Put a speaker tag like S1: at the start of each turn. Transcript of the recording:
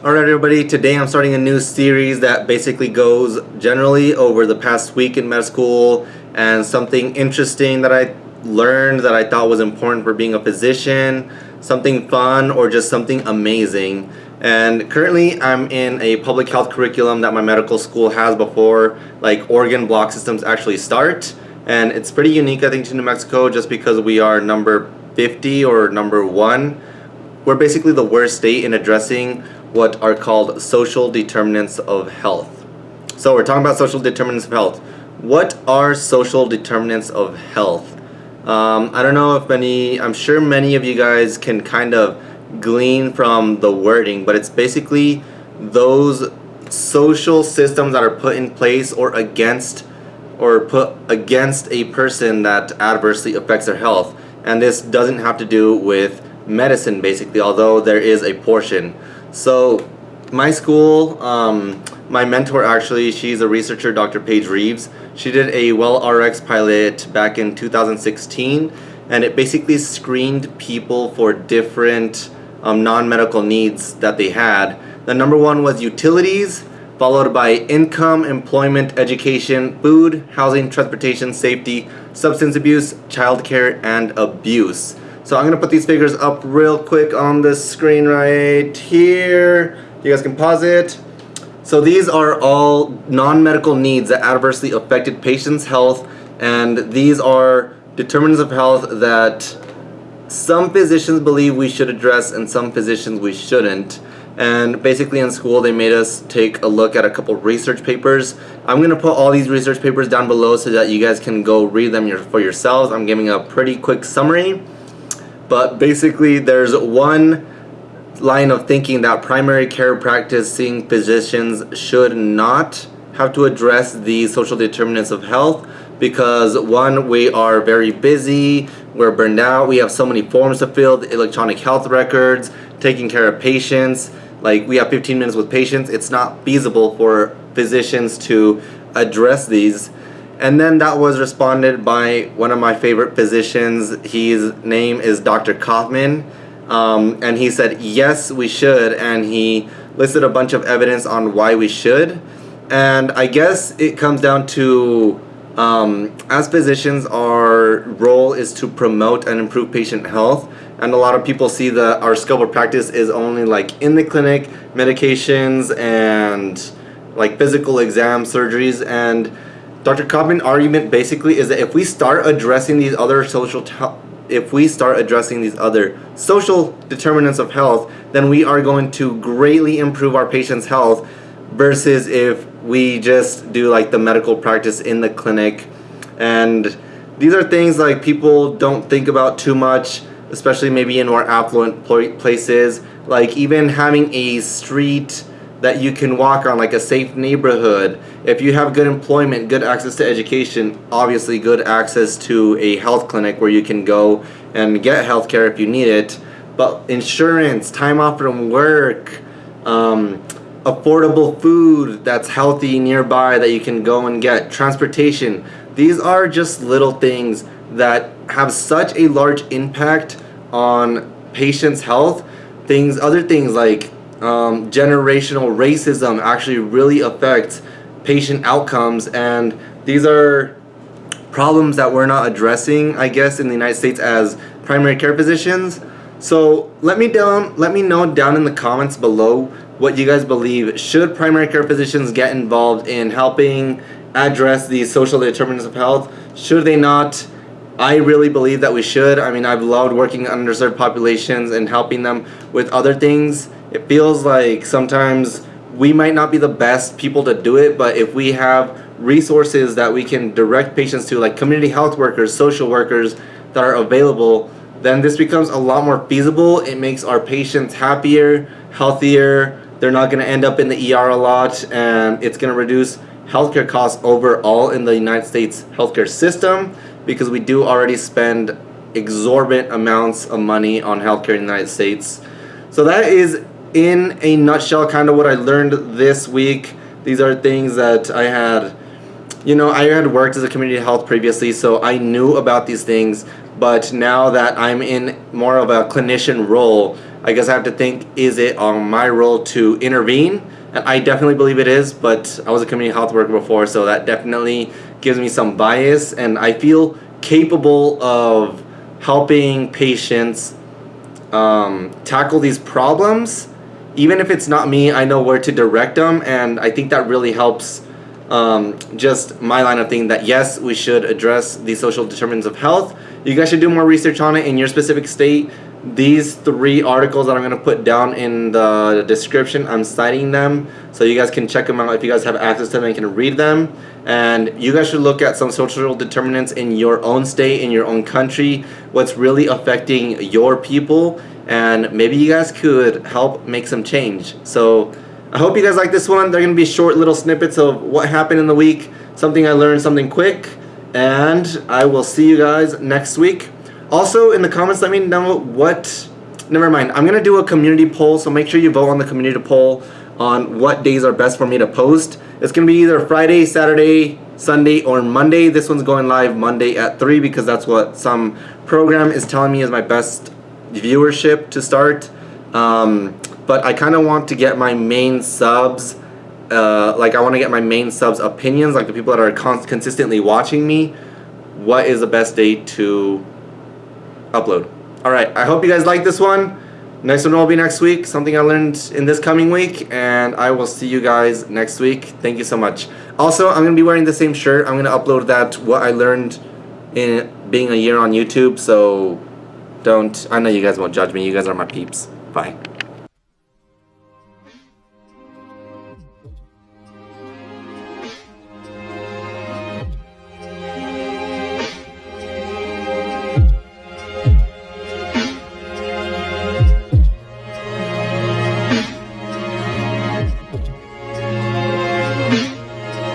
S1: Alright everybody, today I'm starting a new series that basically goes generally over the past week in med school and something interesting that I learned that I thought was important for being a physician, something fun or just something amazing. And currently I'm in a public health curriculum that my medical school has before like organ block systems actually start. And it's pretty unique I think to New Mexico just because we are number 50 or number 1. We're basically the worst state in addressing what are called social determinants of health. So we're talking about social determinants of health. What are social determinants of health? Um, I don't know if many, I'm sure many of you guys can kind of glean from the wording, but it's basically those social systems that are put in place or against or put against a person that adversely affects their health. And this doesn't have to do with medicine basically, although there is a portion. So my school, um, my mentor actually, she's a researcher, Dr. Page-Reeves. She did a WellRx pilot back in 2016 and it basically screened people for different um, non-medical needs that they had. The number one was utilities, followed by income, employment, education, food, housing, transportation, safety, substance abuse, childcare, and abuse. So I'm gonna put these figures up real quick on the screen right here. You guys can pause it. So these are all non-medical needs that adversely affected patients' health and these are determinants of health that some physicians believe we should address and some physicians we shouldn't. And basically in school they made us take a look at a couple research papers. I'm going to put all these research papers down below so that you guys can go read them for yourselves. I'm giving a pretty quick summary. But basically there's one line of thinking that primary care practicing physicians should not have to address the social determinants of health because one, we are very busy, we're burned out, we have so many forms to fill, electronic health records, taking care of patients, like we have 15 minutes with patients, it's not feasible for physicians to address these and then that was responded by one of my favorite physicians. His name is Dr. Kaufman. Um, and he said, yes, we should. And he listed a bunch of evidence on why we should. And I guess it comes down to, um, as physicians, our role is to promote and improve patient health. And a lot of people see that our scope of practice is only like in the clinic, medications, and like physical exam surgeries. And Dr. Kaufman's argument basically is that if we start addressing these other social if we start addressing these other social determinants of health, then we are going to greatly improve our patient's health versus if we just do like the medical practice in the clinic. And these are things like people don't think about too much, especially maybe in more affluent places. Like even having a street that you can walk on like a safe neighborhood. If you have good employment good access to education obviously good access to a health clinic where you can go and get health care if you need it. But insurance time off from work um, affordable food that's healthy nearby that you can go and get transportation. These are just little things that have such a large impact on patients health. Things other things like um, generational racism actually really affects patient outcomes. And these are problems that we're not addressing I guess in the United States as primary care physicians. So let me down let me know down in the comments below what you guys believe. Should primary care physicians get involved in helping address these social determinants of health? Should they not? I really believe that we should. I mean I've loved working underserved populations and helping them with other things it feels like sometimes we might not be the best people to do it, but if we have resources that we can direct patients to, like community health workers, social workers that are available, then this becomes a lot more feasible. It makes our patients happier, healthier. They're not going to end up in the ER a lot, and it's going to reduce healthcare costs overall in the United States healthcare system because we do already spend exorbitant amounts of money on healthcare in the United States. So that is in a nutshell kind of what I learned this week. These are things that I had, you know, I had worked as a community health previously, so I knew about these things. But now that I'm in more of a clinician role, I guess I have to think is it on my role to intervene? And I definitely believe it is, but I was a community health worker before, so that definitely gives me some bias, and I feel capable of helping patients um, tackle these problems. Even if it's not me, I know where to direct them, and I think that really helps um, just my line of thinking that yes, we should address the social determinants of health. You guys should do more research on it in your specific state. These three articles that I'm going to put down in the description, I'm citing them so you guys can check them out if you guys have access to them and can read them. And you guys should look at some social determinants in your own state, in your own country, what's really affecting your people, and maybe you guys could help make some change. So I hope you guys like this one. They're going to be short little snippets of what happened in the week, something I learned, something quick, and I will see you guys next week. Also, in the comments, let me know what. Never mind. I'm gonna do a community poll, so make sure you vote on the community poll on what days are best for me to post. It's gonna be either Friday, Saturday, Sunday, or Monday. This one's going live Monday at three because that's what some program is telling me is my best viewership to start. Um, but I kind of want to get my main subs. Uh, like I want to get my main subs opinions, like the people that are con- consistently watching me. What is the best day to upload. Alright, I hope you guys like this one. Next one will be next week, something I learned in this coming week, and I will see you guys next week. Thank you so much. Also, I'm going to be wearing the same shirt. I'm going to upload that, what I learned in being a year on YouTube, so don't, I know you guys won't judge me. You guys are my peeps. Bye.